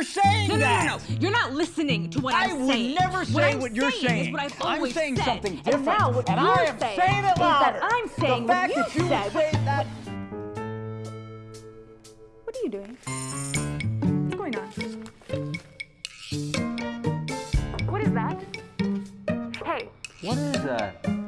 you're saying No, no, that. no, no. no, You're not listening to what I am saying. I would never say what, I'm what you're saying. saying. Is what I've I'm saying said. something different. And now what and you're I am saying saying it louder. that I'm saying the fact what you that you said. say that. What are you doing? What's going on? What is that? Hey, What is that?